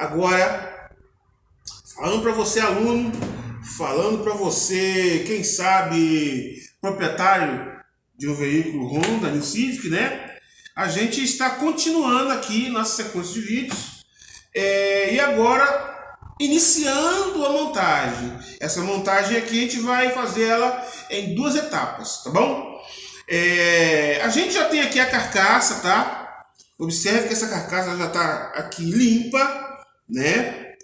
Agora, falando para você aluno, falando para você, quem sabe, proprietário de um veículo Honda, New Civic, né? A gente está continuando aqui nossa sequência de vídeos. É, e agora iniciando a montagem. Essa montagem aqui a gente vai fazer ela em duas etapas, tá bom? É, a gente já tem aqui a carcaça, tá? Observe que essa carcaça já está aqui limpa, né?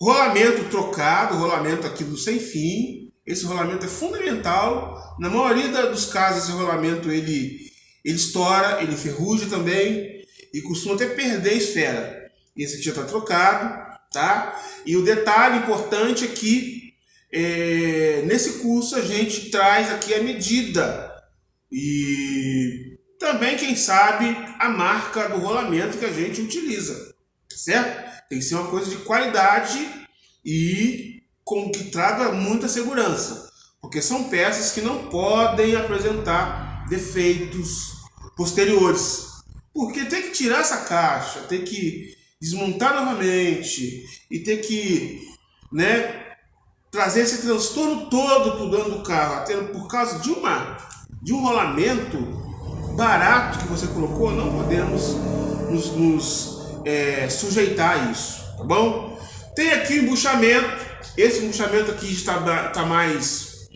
Rolamento trocado, rolamento aqui do sem fim. Esse rolamento é fundamental. Na maioria dos casos, esse rolamento ele, ele estoura, ele ferruja também e costuma até perder esfera. Esse aqui já está trocado tá? E o detalhe importante é que é, nesse curso a gente traz aqui a medida e também, quem sabe, a marca do rolamento que a gente utiliza, certo? Tem que ser uma coisa de qualidade e com que traga muita segurança, porque são peças que não podem apresentar defeitos posteriores, porque tem que tirar essa caixa, tem que desmontar novamente e ter que né, trazer esse transtorno todo para o dono do carro, até por causa de, uma, de um rolamento barato que você colocou, não podemos nos, nos é, sujeitar isso, tá bom? Tem aqui o embuchamento, esse embuchamento aqui está tá mais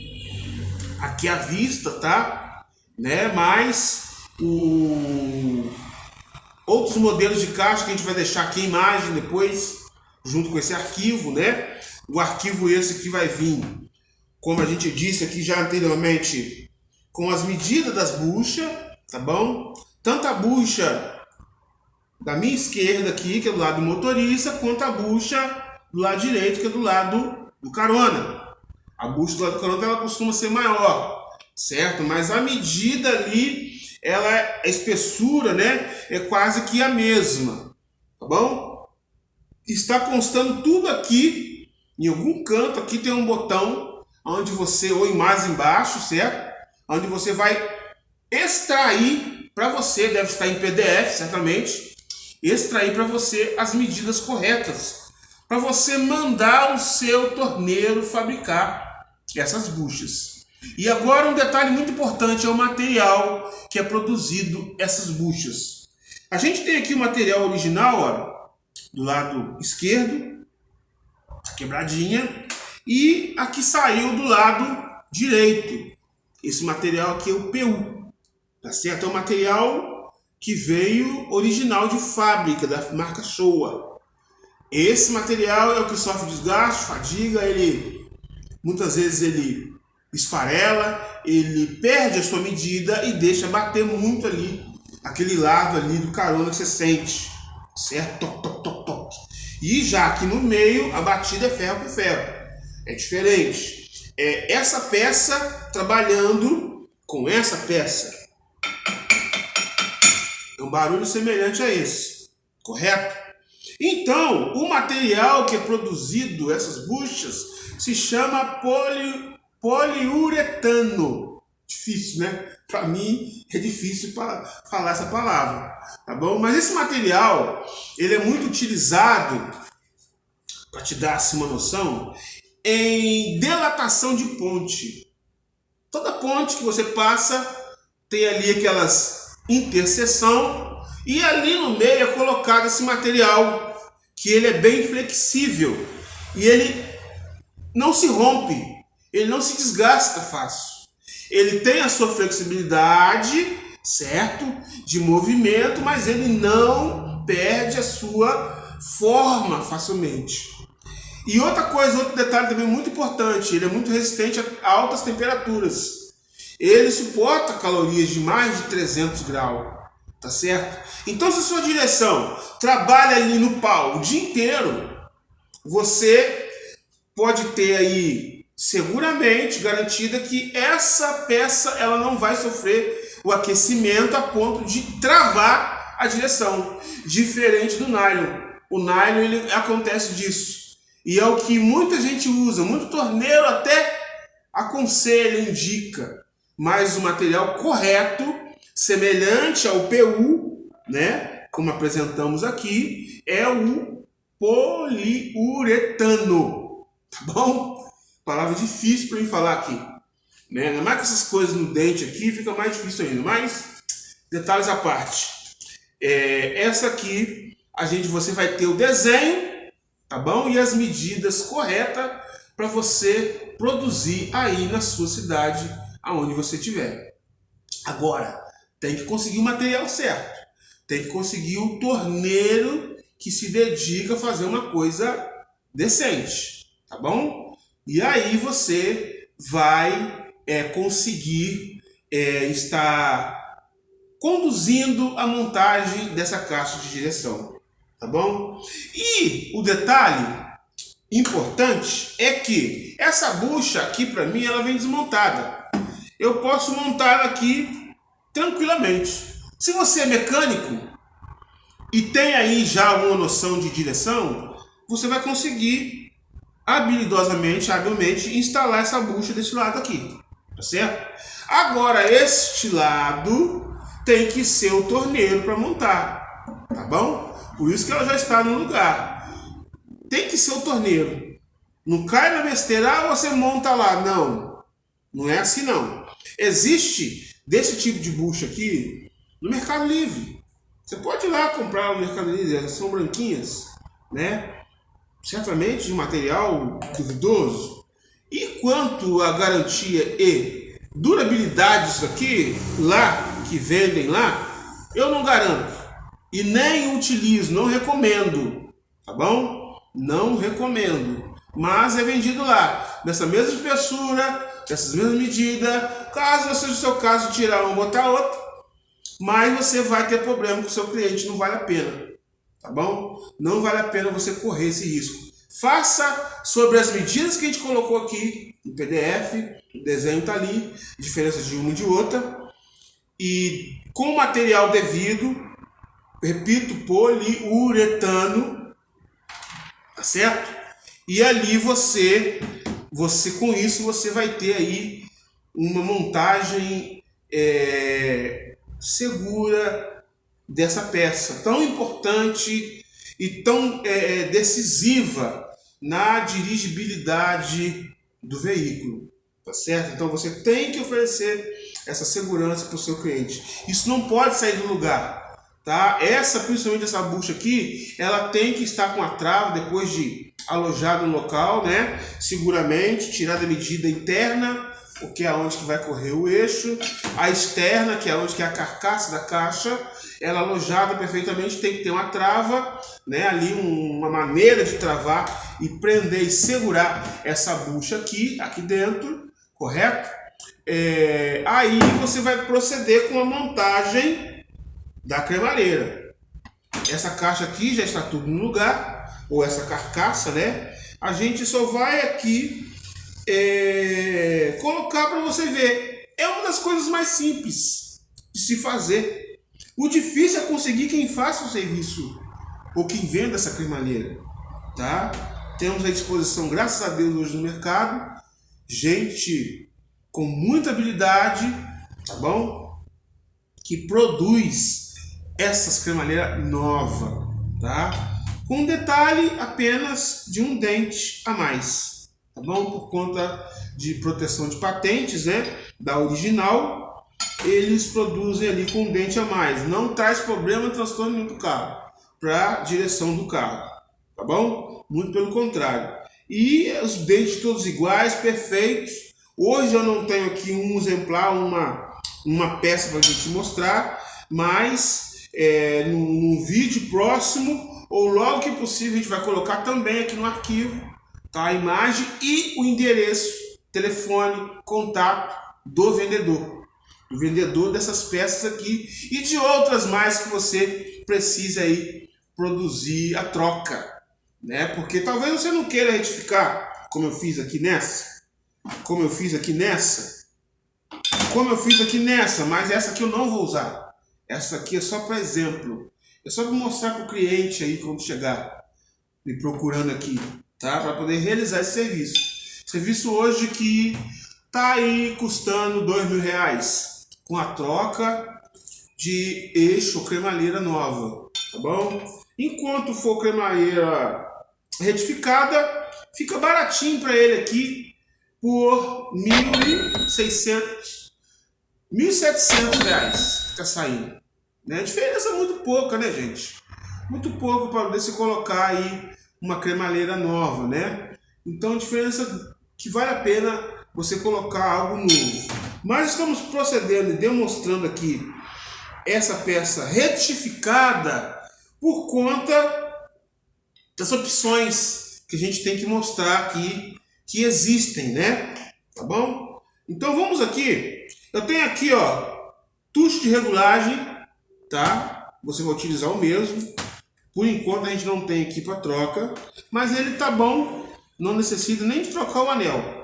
aqui à vista, tá? Né? Mas o outros modelos de caixa que a gente vai deixar aqui a imagem depois, junto com esse arquivo, né? O arquivo esse que vai vir, como a gente disse aqui já anteriormente, com as medidas das buchas, tá bom? Tanto a bucha da minha esquerda aqui, que é do lado do motorista, quanto a bucha do lado direito, que é do lado do carona. A bucha do lado do carona ela costuma ser maior, certo? Mas a medida ali ela a espessura, né, é quase que a mesma, tá bom? Está constando tudo aqui, em algum canto aqui tem um botão onde você ou mais embaixo, certo? Onde você vai extrair para você, deve estar em PDF, certamente, extrair para você as medidas corretas, para você mandar o seu torneiro fabricar essas buchas. E agora um detalhe muito importante é o material que é produzido essas buchas. A gente tem aqui o material original, ó, do lado esquerdo, quebradinha, e aqui saiu do lado direito. Esse material aqui é o PU, tá certo? É o material que veio original de fábrica, da marca Showa. Esse material é o que sofre desgaste, fadiga, ele muitas vezes ele esfarela, ele perde a sua medida e deixa bater muito ali, aquele lado ali do carona que você sente, certo? Toc, toc, toc, toc. E já aqui no meio, a batida é ferro com ferro. É diferente. É essa peça trabalhando com essa peça. Um barulho semelhante a esse, correto? Então, o material que é produzido, essas buchas, se chama poli poliuretano. Difícil, né? Para mim é difícil para falar essa palavra, tá bom? Mas esse material, ele é muito utilizado, para te dar assim, uma noção, em delatação de ponte. Toda ponte que você passa tem ali aquelas interseção e ali no meio é colocado esse material que ele é bem flexível e ele não se rompe, ele não se desgasta fácil. Ele tem a sua flexibilidade, certo? De movimento, mas ele não perde a sua forma facilmente. E outra coisa, outro detalhe também muito importante, ele é muito resistente a altas temperaturas. Ele suporta calorias de mais de 300 graus, tá certo? Então se a sua direção trabalha ali no pau o dia inteiro, você pode ter aí seguramente garantida que essa peça ela não vai sofrer o aquecimento a ponto de travar a direção, diferente do nylon. O nylon ele acontece disso. E é o que muita gente usa, muito torneiro até aconselha, indica. Mas o material correto, semelhante ao PU, né, como apresentamos aqui, é o poliuretano, tá bom? Palavra difícil para mim falar aqui. Né? Ainda mais que essas coisas no dente aqui fica mais difícil ainda. Mas, detalhes à parte. É, essa aqui, a gente, você vai ter o desenho, tá bom? E as medidas corretas para você produzir aí na sua cidade, aonde você estiver. Agora, tem que conseguir o material certo. Tem que conseguir o torneiro que se dedica a fazer uma coisa decente, tá bom? E aí você vai é, conseguir é, estar conduzindo a montagem dessa caixa de direção, tá bom? E o detalhe importante é que essa bucha aqui para mim ela vem desmontada. Eu posso montar aqui tranquilamente. Se você é mecânico e tem aí já uma noção de direção, você vai conseguir habilidosamente, habilmente instalar essa bucha desse lado aqui, tá certo? Agora este lado tem que ser o torneiro para montar, tá bom? Por isso que ela já está no lugar tem que ser o torneiro. Não cai na besteira, ah, você monta lá. Não, não é assim não. Existe desse tipo de bucha aqui no Mercado Livre. Você pode ir lá comprar no Mercado Livre, são branquinhas, né? Certamente de material duvidoso. E quanto à garantia e durabilidade disso aqui, lá, que vendem lá, eu não garanto. E nem utilizo, não recomendo, tá bom? Não recomendo. Mas é vendido lá, nessa mesma espessura, nessas mesmas medidas. Caso você, no seu caso, tirar um botar outro, mas você vai ter problema com o seu cliente, não vale a pena. Tá bom? Não vale a pena você correr esse risco. Faça sobre as medidas que a gente colocou aqui no PDF, o desenho está ali, diferença de uma e de outra. E com o material devido, repito, poliuretano, tá certo? E ali você, você com isso você vai ter aí uma montagem é, segura dessa peça tão importante e tão é, é decisiva na dirigibilidade do veículo, tá certo? Então você tem que oferecer essa segurança para o seu cliente. Isso não pode sair do lugar tá? Essa, principalmente essa bucha aqui, ela tem que estar com a trava depois de alojado no local, né? Seguramente, tirada a medida interna, o que é onde que vai correr o eixo, a externa, que é onde que é a carcaça da caixa, ela alojada perfeitamente, tem que ter uma trava, né? Ali um, uma maneira de travar e prender e segurar essa bucha aqui, aqui dentro, correto? É, aí você vai proceder com a montagem da cremalheira. Essa caixa aqui já está tudo no lugar, ou essa carcaça, né? A gente só vai aqui é, colocar para você ver. É uma das coisas mais simples de se fazer. O difícil é conseguir quem faça o serviço ou quem venda essa cremalheira, tá? Temos à disposição, graças a Deus, hoje no mercado, gente com muita habilidade, tá bom? Que produz essas cremalheiras nova, tá? Com um detalhe apenas de um dente a mais, tá bom? Por conta de proteção de patentes, né? Da original, eles produzem ali com um dente a mais. Não traz problema, transtorno nenhum carro, para direção do carro, tá bom? Muito pelo contrário. E os dentes todos iguais, perfeitos. Hoje eu não tenho aqui um exemplar, uma, uma peça para a gente mostrar, mas é, num, vídeo próximo ou logo que possível a gente vai colocar também aqui no arquivo tá? a imagem e o endereço, telefone, contato do vendedor. Do vendedor dessas peças aqui e de outras mais que você precisa aí produzir a troca. Né? Porque talvez você não queira retificar, como eu fiz aqui nessa, como eu fiz aqui nessa, como eu fiz aqui nessa, mas essa aqui eu não vou usar. Essa aqui é só para exemplo. É só para mostrar para o cliente aí quando chegar me procurando aqui, tá? Para poder realizar esse serviço. Serviço hoje que tá aí custando dois mil reais com a troca de eixo cremalheira nova, tá bom? Enquanto for cremalheira retificada, fica baratinho para ele aqui por 1.600, 1.700 reais que tá saindo. Né? A diferença é muito pouca, né, gente? Muito pouco para você colocar aí uma cremalheira nova, né? Então, a diferença que vale a pena você colocar algo novo. Mas estamos procedendo e demonstrando aqui essa peça retificada por conta das opções que a gente tem que mostrar aqui que existem, né? Tá bom? Então vamos aqui. Eu tenho aqui, ó, tucho de regulagem, tá? Você vai utilizar o mesmo. Por enquanto a gente não tem aqui para troca, mas ele tá bom, não necessita nem de trocar o anel.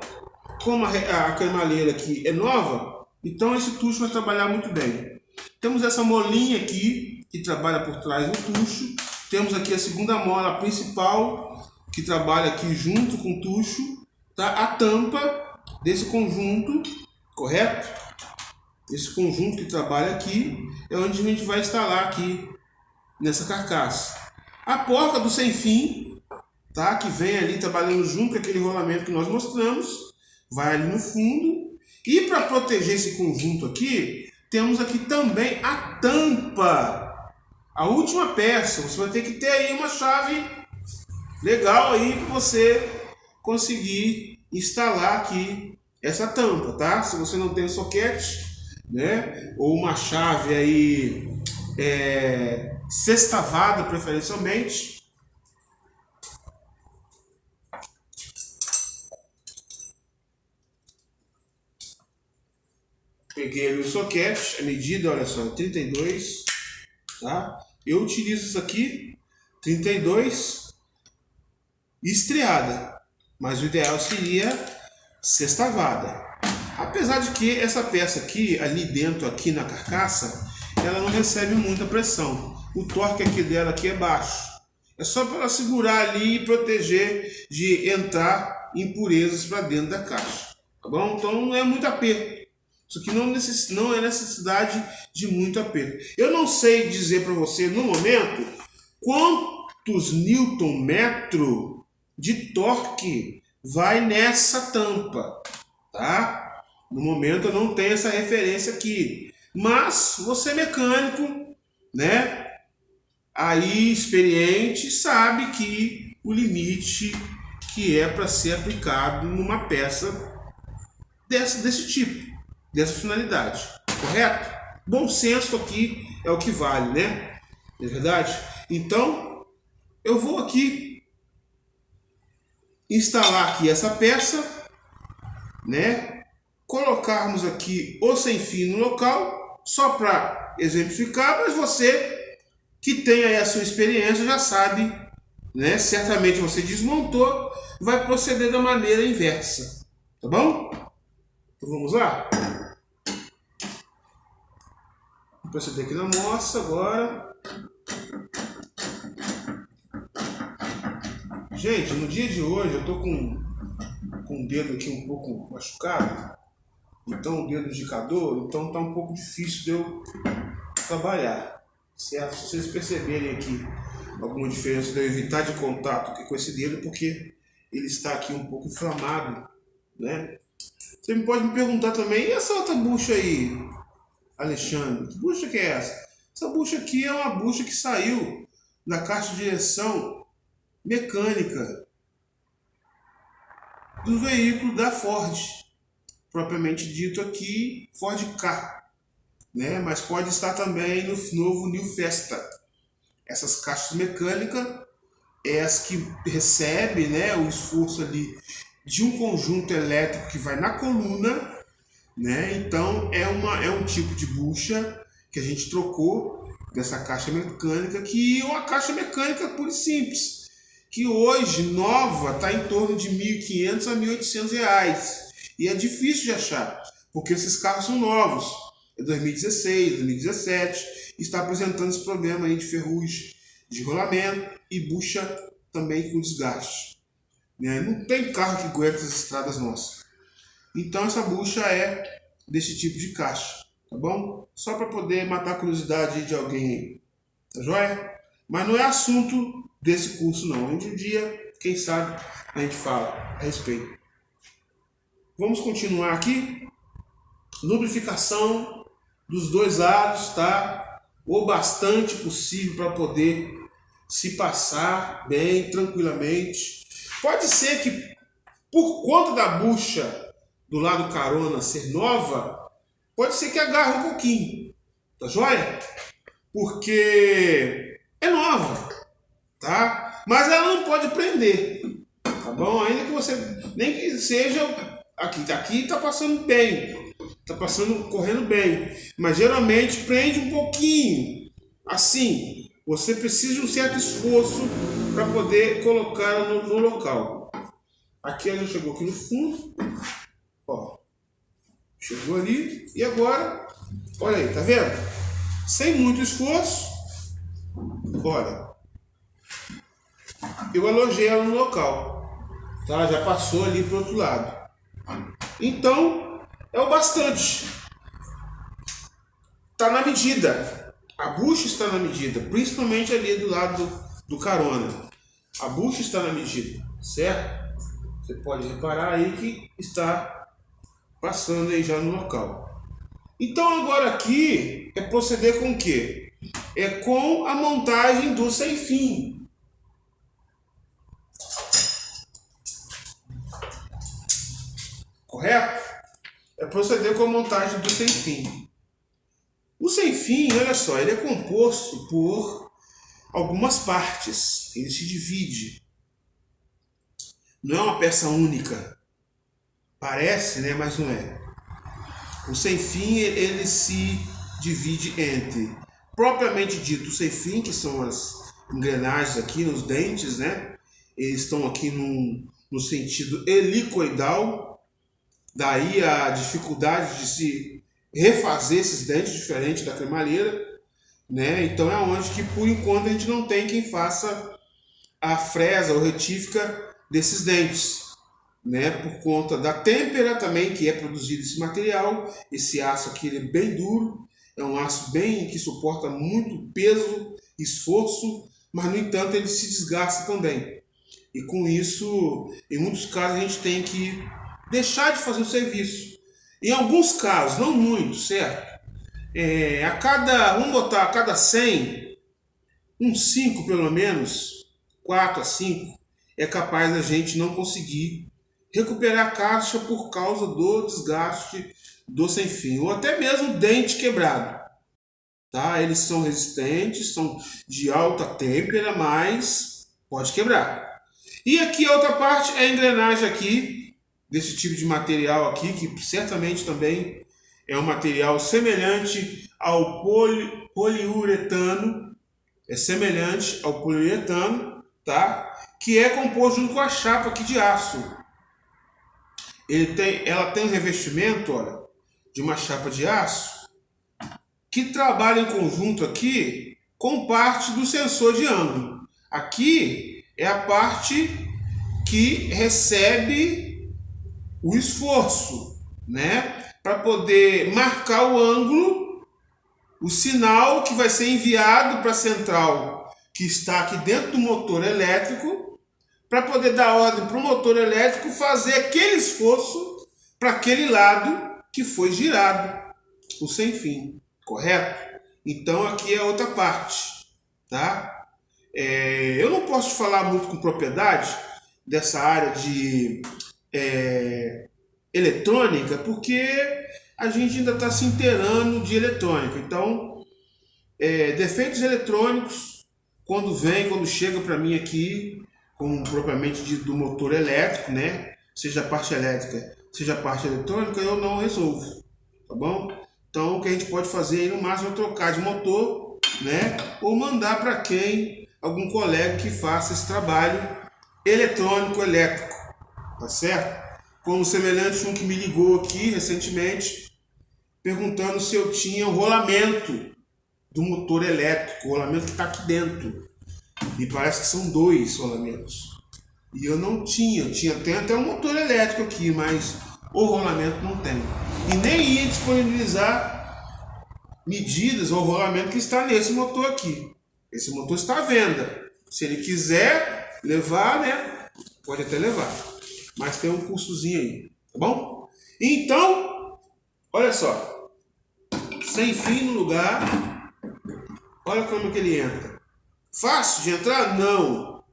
Como a, a cremalheira aqui é nova, então esse tucho vai trabalhar muito bem. Temos essa molinha aqui, que trabalha por trás do tucho. Temos aqui a segunda mola principal, que trabalha aqui junto com o tucho. Tá? A tampa desse conjunto, correto? Esse conjunto que trabalha aqui é onde a gente vai instalar aqui nessa carcaça. A porca do sem fim, tá? que vem ali trabalhando junto com aquele rolamento que nós mostramos, vai ali no fundo. E para proteger esse conjunto aqui, temos aqui também a tampa. A última peça, você vai ter que ter aí uma chave legal aí para você conseguir instalar aqui essa tampa, tá? Se você não tem o soquete, né? Ou uma chave aí é, sextavada preferencialmente. Peguei o soquete, a medida, olha só, 32, tá? Eu utilizo isso aqui, 32, estreada, mas o ideal seria sextavada. Apesar de que essa peça aqui, ali dentro, aqui na carcaça, ela não recebe muita pressão. O torque aqui dela aqui é baixo. É só para ela segurar ali e proteger de entrar impurezas para dentro da caixa. Tá bom? Então não é muito aperto. Isso aqui não, necess... não é necessidade de muito aperto. Eu não sei dizer para você no momento quantos newton metro de torque vai nessa tampa, tá? No momento eu não tenho essa referência aqui. Mas você mecânico, né? Aí experiente sabe que o limite que é para ser aplicado numa peça desse, desse tipo, dessa finalidade, correto? Bom senso aqui é o que vale, né? Não é verdade? Então, eu vou aqui instalar aqui essa peça, né? Colocarmos aqui o sem fio no local só para exemplificar, mas você que tem aí a sua experiência já sabe, né? Certamente você desmontou, vai proceder da maneira inversa, tá bom? Então vamos lá? Vou proceder aqui na moça agora. Gente, no dia de hoje eu tô com, com o dedo aqui um pouco machucado então o dedo indicador, então tá um pouco difícil de eu trabalhar. Certo? Se vocês perceberem aqui alguma diferença de eu evitar de contato com esse dedo, porque ele está aqui um pouco inflamado, né? Você me pode me perguntar também, e essa outra bucha aí, Alexandre? Que bucha que é essa? Essa bucha aqui é uma bucha que saiu na caixa de direção mecânica do veículo da Ford propriamente dito aqui Ford Ka, né? mas pode estar também no novo New Festa. Essas caixas mecânicas é as que recebe né, o esforço ali de um conjunto elétrico que vai na coluna, né? Então é, uma, é um tipo de bucha que a gente trocou dessa caixa mecânica, que é uma caixa mecânica pura e simples, que hoje nova está em torno de R$ 1.500 a 1.800 reais. E é difícil de achar, porque esses carros são novos. É 2016, 2017, está apresentando esse problema aí de ferrugem de rolamento e bucha também com desgaste. Né? Não tem carro que aguenta as estradas nossas. Então essa bucha é desse tipo de caixa, tá bom? Só para poder matar a curiosidade de alguém aí, tá joia? Mas não é assunto desse curso não. Em dia Quem sabe a gente fala a respeito. Vamos continuar aqui. Lubrificação dos dois lados, tá? O bastante possível para poder se passar bem, tranquilamente. Pode ser que, por conta da bucha do lado carona ser nova, pode ser que agarre um pouquinho, tá joia? Porque é nova, tá? Mas ela não pode prender, tá bom? Ainda que você, nem que seja aqui, aqui está passando bem, está passando, correndo bem, mas geralmente prende um pouquinho, assim, você precisa de um certo esforço para poder colocar no, no, local. Aqui ela já chegou aqui no fundo, ó, chegou ali, e agora, olha aí, tá vendo? Sem muito esforço, olha, eu alojei ela no local, tá? Já passou ali para outro lado. Então, é o bastante. Está na medida. A bucha está na medida, principalmente ali do lado do, carona. A bucha está na medida, certo? Você pode reparar aí que está passando aí já no local. Então agora aqui é proceder com o quê? É com a montagem do sem fim. Correto? É proceder com a montagem do sem fim. O sem fim, olha só, ele é composto por algumas partes. Ele se divide. Não é uma peça única. Parece, né? Mas não é. O sem fim, ele se divide entre, propriamente dito, o sem fim, que são as engrenagens aqui nos dentes, né? Eles estão aqui no, no sentido helicoidal, Daí a dificuldade de se refazer esses dentes diferente da cremalheira, né? Então é onde que por enquanto a gente não tem quem faça a fresa ou retífica desses dentes, né? Por conta da têmpera também que é produzido esse material, esse aço aqui ele é bem duro, é um aço bem que suporta muito peso, esforço, mas no entanto ele se desgasta também. E com isso, em muitos casos a gente tem que deixar de fazer o serviço. Em alguns casos, não muito, certo? É, a cada, vamos botar, a cada 100, uns 5 pelo menos, 4 a 5, é capaz da gente não conseguir recuperar a caixa por causa do desgaste do sem fim, ou até mesmo dente quebrado. Tá? Eles são resistentes, são de alta têmpera, mas pode quebrar. E aqui a outra parte é a engrenagem aqui, desse tipo de material aqui, que certamente também é um material semelhante ao poli, poliuretano, é semelhante ao poliuretano, tá? Que é composto junto com a chapa aqui de aço. Ele tem, ela tem um revestimento, olha, de uma chapa de aço que trabalha em conjunto aqui com parte do sensor de ângulo. Aqui é a parte que recebe o esforço, né? Para poder marcar o ângulo, o sinal que vai ser enviado para a central que está aqui dentro do motor elétrico, para poder dar ordem para o motor elétrico fazer aquele esforço para aquele lado que foi girado, o sem fim, correto? Então aqui é outra parte, tá? É, eu não posso falar muito com propriedade dessa área de eletrônica, porque a gente ainda está se inteirando de eletrônica. Então, é, defeitos eletrônicos, quando vem, quando chega para mim aqui, como propriamente do motor elétrico, né? Seja a parte elétrica, seja a parte eletrônica, eu não resolvo, tá bom? Então, o que a gente pode fazer aí, no máximo é trocar de motor, né? Ou mandar para quem, algum colega que faça esse trabalho eletrônico, elétrico, tá certo? Como semelhante um que me ligou aqui recentemente, perguntando se eu tinha o rolamento do motor elétrico, o rolamento que está aqui dentro. E parece que são dois rolamentos. E eu não tinha, tinha tem até um motor elétrico aqui, mas o rolamento não tem. E nem ia disponibilizar medidas ou rolamento que está nesse motor aqui. Esse motor está à venda. Se ele quiser levar, né, Pode até levar, mas tem um custozinho aí, tá bom? Então, olha só, sem fim no lugar, olha como que ele entra. Fácil de entrar? Não.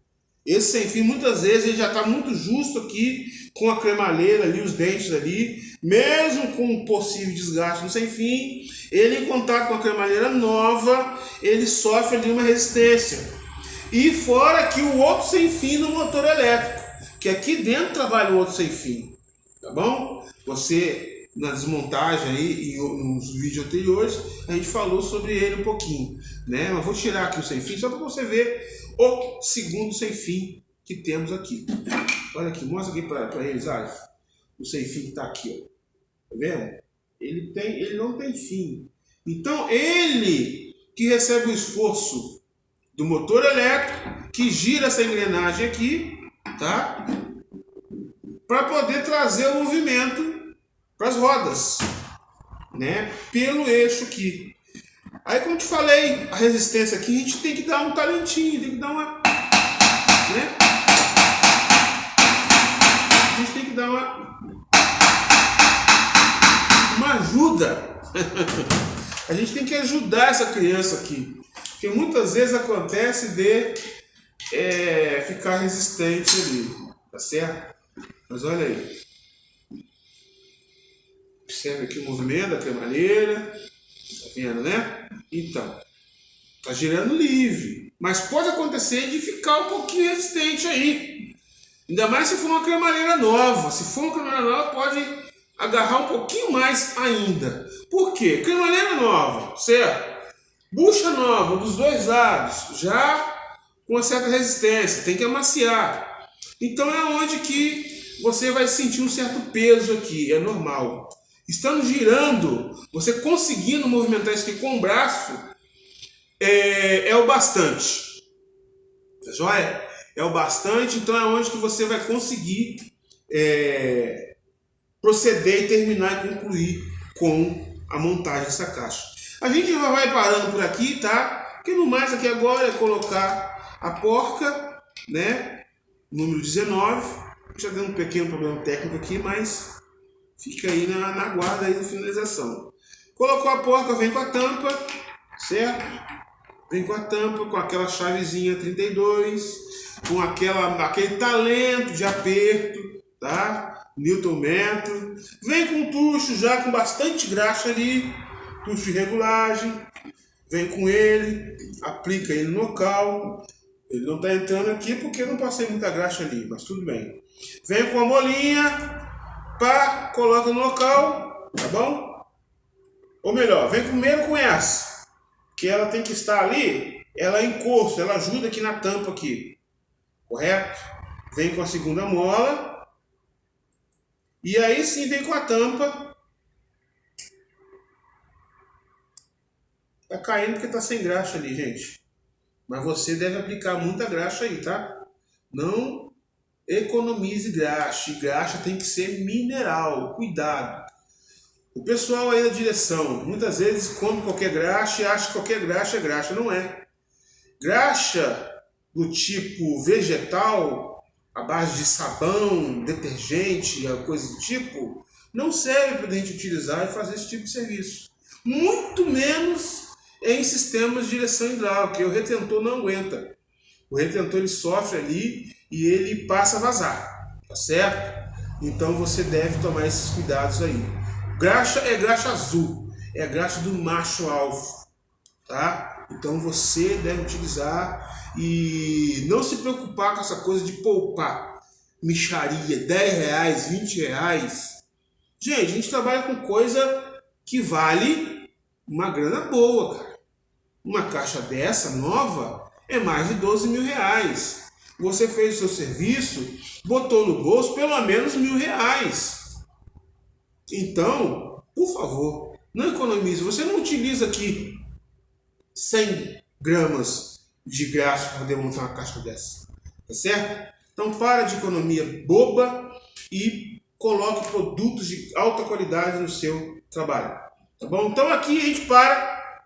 Esse sem fim, muitas vezes, ele já está muito justo aqui, com a cremalheira ali, os dentes ali, mesmo com um possível desgaste no sem fim, ele em contato com a cremalheira nova, ele sofre ali uma resistência. E fora que o outro sem fim no motor elétrico, que aqui dentro trabalha o outro sem fim, tá bom? Você, na desmontagem aí, e nos vídeos anteriores, a gente falou sobre ele um pouquinho, né? Mas vou tirar aqui o sem fim, só para você ver o segundo sem fim que temos aqui. Olha aqui, mostra aqui para Alf. O sem fim que está aqui, ó. Tá vendo? Ele, tem, ele não tem fim. Então, ele que recebe o esforço do motor elétrico, que gira essa engrenagem aqui, tá? Para poder trazer o movimento para as rodas, né? Pelo eixo aqui. Aí, como eu te falei, a resistência aqui, a gente tem que dar um talentinho, tem que dar uma... Né? A gente tem que dar uma... Uma ajuda. a gente tem que ajudar essa criança aqui. Porque muitas vezes acontece de é, ficar resistente ali, tá certo? Mas olha aí. Observe aqui o movimento da cremalheira. Tá vendo, né? Então, tá girando livre. Mas pode acontecer de ficar um pouquinho resistente aí. Ainda mais se for uma cremalheira nova. Se for uma cremalheira nova, pode agarrar um pouquinho mais ainda. Por quê? Cremalheira nova, certo? Bucha nova dos dois lados, já uma certa resistência, tem que amaciar. Então é onde que você vai sentir um certo peso aqui, é normal. Estando girando, você conseguindo movimentar isso aqui com o braço, é, é o bastante. Tá joia? É o bastante, então é onde que você vai conseguir é, proceder e terminar e concluir com a montagem dessa caixa. A gente já vai parando por aqui, tá? Porque no mais aqui agora é colocar a porca, né? Número 19. Já deu um pequeno problema técnico aqui, mas fica aí na, na guarda aí da finalização. Colocou a porca, vem com a tampa, certo? Vem com a tampa, com aquela chavezinha 32, com aquela, aquele talento de aperto, tá? Newton metro. Vem com tucho já com bastante graxa ali, tucho de regulagem, vem com ele, aplica ele no local. Ele não está entrando aqui porque eu não passei muita graxa ali, mas tudo bem. Vem com a molinha, pá, coloca no local, tá bom? Ou melhor, vem primeiro com essa, que ela tem que estar ali, ela encosta, ela ajuda aqui na tampa aqui, correto? Vem com a segunda mola, e aí sim vem com a tampa Tá caindo porque tá sem graxa ali, gente. Mas você deve aplicar muita graxa aí, tá? Não economize graxa. Graxa tem que ser mineral. Cuidado. O pessoal aí da direção, muitas vezes come qualquer graxa e acha que qualquer graxa é graxa. Não é. Graxa do tipo vegetal, a base de sabão, detergente, coisa do tipo, não serve para a gente utilizar e fazer esse tipo de serviço. Muito menos em sistemas de direção hidráulica. O retentor não aguenta. O retentor ele sofre ali e ele passa a vazar, tá certo? Então você deve tomar esses cuidados aí. Graxa é graxa azul, é graxa do macho alfa, tá? Então você deve utilizar e não se preocupar com essa coisa de poupar micharia, 10 reais, 20 reais. Gente, a gente trabalha com coisa que vale uma grana boa, cara. Uma caixa dessa, nova, é mais de 12 mil reais. Você fez o seu serviço, botou no bolso pelo menos mil reais. Então, por favor, não economize. Você não utiliza aqui 100 gramas de graxa para poder montar uma caixa dessa. Tá certo? Então, para de economia boba e coloque produtos de alta qualidade no seu trabalho. Tá bom? Então, aqui a gente para,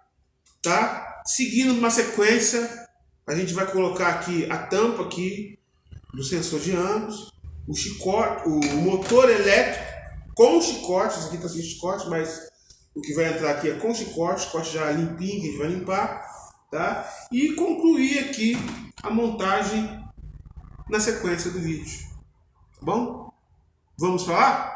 tá? Seguindo uma sequência, a gente vai colocar aqui a tampa aqui, do sensor de ambos, o chicote, o motor elétrico com chicote, isso aqui está sem chicote, mas o que vai entrar aqui é com chicote, chicote já limpinho que a gente vai limpar, tá? E concluir aqui a montagem na sequência do vídeo, tá bom? Vamos lá?